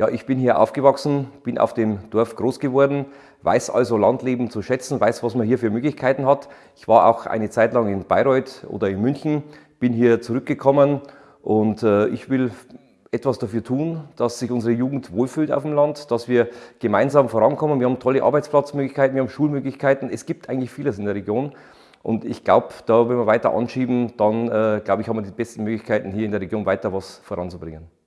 Ja, ich bin hier aufgewachsen, bin auf dem Dorf groß geworden, weiß also Landleben zu schätzen, weiß, was man hier für Möglichkeiten hat. Ich war auch eine Zeit lang in Bayreuth oder in München, bin hier zurückgekommen und äh, ich will etwas dafür tun, dass sich unsere Jugend wohlfühlt auf dem Land, dass wir gemeinsam vorankommen. Wir haben tolle Arbeitsplatzmöglichkeiten, wir haben Schulmöglichkeiten. Es gibt eigentlich vieles in der Region. Und ich glaube, da wenn wir weiter anschieben, dann äh, glaube ich, haben wir die besten Möglichkeiten, hier in der Region weiter was voranzubringen.